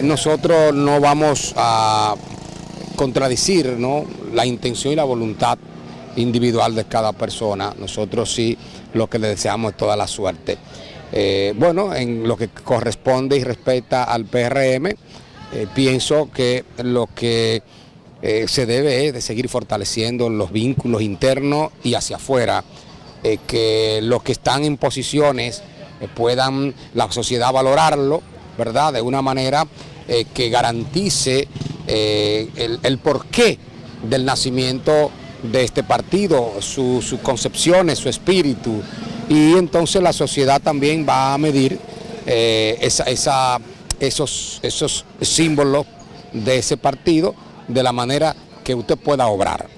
Nosotros no vamos a contradecir ¿no? la intención y la voluntad individual de cada persona. Nosotros sí lo que le deseamos es toda la suerte. Eh, bueno, en lo que corresponde y respecta al PRM, eh, pienso que lo que eh, se debe es de seguir fortaleciendo los vínculos internos y hacia afuera, que los que están en posiciones puedan la sociedad valorarlo, ¿verdad? De una manera que garantice el, el porqué del nacimiento de este partido, sus concepciones, su espíritu, y entonces la sociedad también va a medir eh, esos, esos símbolos de ese partido de la manera que usted pueda obrar.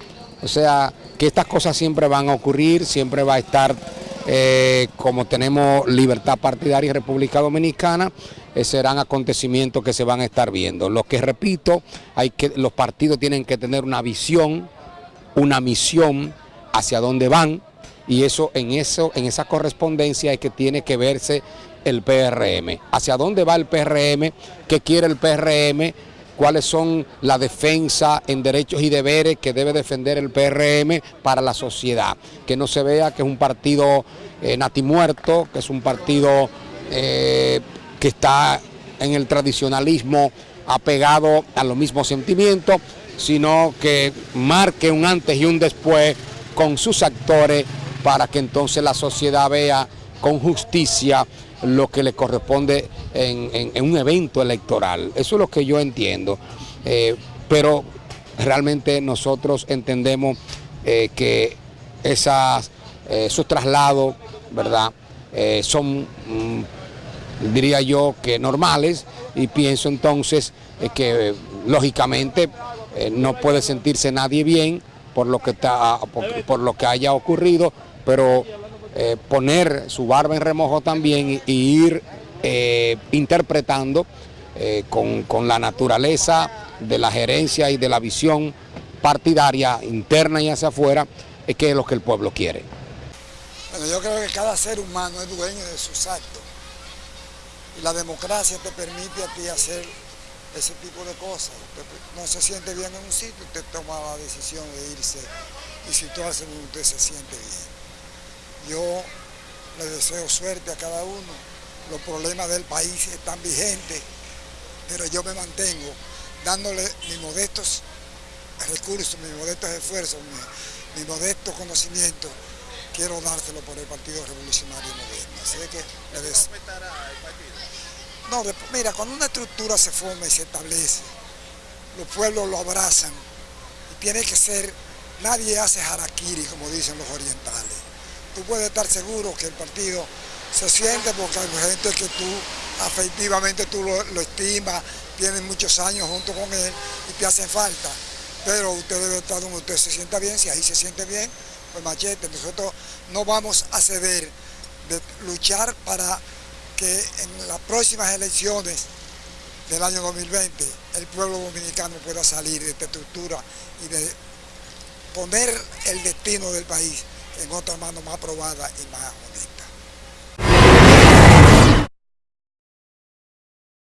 O sea, que estas cosas siempre van a ocurrir, siempre va a estar, eh, como tenemos libertad partidaria y República Dominicana, eh, serán acontecimientos que se van a estar viendo. Lo que repito, hay que, los partidos tienen que tener una visión, una misión hacia dónde van y eso en, eso, en esa correspondencia es que tiene que verse el PRM. ¿Hacia dónde va el PRM? ¿Qué quiere el PRM? ¿Cuáles son la defensa en derechos y deberes que debe defender el PRM para la sociedad? Que no se vea que es un partido eh, natimuerto, que es un partido eh, que está en el tradicionalismo apegado a los mismos sentimientos, sino que marque un antes y un después con sus actores para que entonces la sociedad vea con justicia lo que le corresponde en, un evento electoral. Eso es lo que yo entiendo. Eh, pero realmente nosotros entendemos eh, que esas, eh, esos traslados, ¿verdad?, son, mm, diría yo, que normales y pienso entonces que lógicamente no puede sentirse nadie bien por lo que, está, por, lo que haya ocurrido, pero eh, poner su barba en remojo también y, ir eh, interpretando eh, con, la naturaleza de la gerencia y de la visión partidaria interna y hacia afuera, es que es lo que el pueblo quiere. Bueno, yo creo que cada ser humano es dueño de sus actos la democracia te permite a ti hacer ese tipo de cosas. Usted no se siente bien en un sitio, usted toma la decisión de irse y situarse donde usted se siente bien. Yo le deseo suerte a cada uno. Los problemas del país están vigentes, pero yo me mantengo dándole mis modestos recursos, mis modestos esfuerzos, mi, mi modesto conocimiento, quiero dárselo por el Partido Revolucionario Moderno. Así que le no, mira, cuando una estructura se forma y se establece, los pueblos lo abrazan y tiene que ser, nadie hace harakiri, como dicen los orientales. Tú puedes estar seguro que el partido se siente porque hay gente que tú afectivamente tú lo, estimas, tienen muchos años junto con él y te hacen falta. Pero usted debe estar donde usted se sienta bien, si ahí se siente bien, machete. Nosotros no vamos a ceder de luchar para que en las próximas elecciones del año 2020 el pueblo dominicano pueda salir de esta estructura y de poner el destino del país en otra mano más probada y más honesta.